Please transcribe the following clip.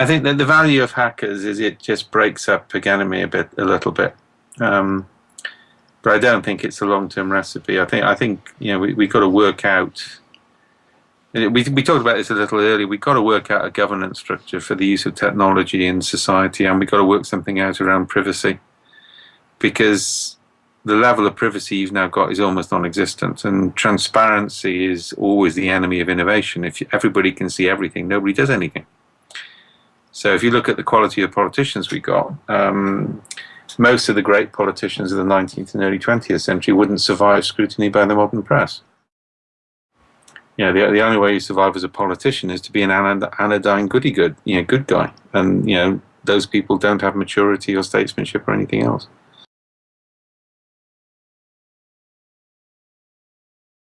I think that the value of hackers is it just breaks up economy a bit, a little bit. Um, but I don't think it's a long-term recipe. I think I think you know we we got to work out. We we talked about this a little earlier. We've got to work out a governance structure for the use of technology in society, and we've got to work something out around privacy, because the level of privacy you've now got is almost non-existent, and transparency is always the enemy of innovation. If everybody can see everything, nobody does anything. So if you look at the quality of politicians we got, um, most of the great politicians of the 19th and early 20th century wouldn't survive scrutiny by the modern press. You know, the, the only way you survive as a politician is to be an anodyne goody-good, you know, good guy. And, you know, those people don't have maturity or statesmanship or anything else.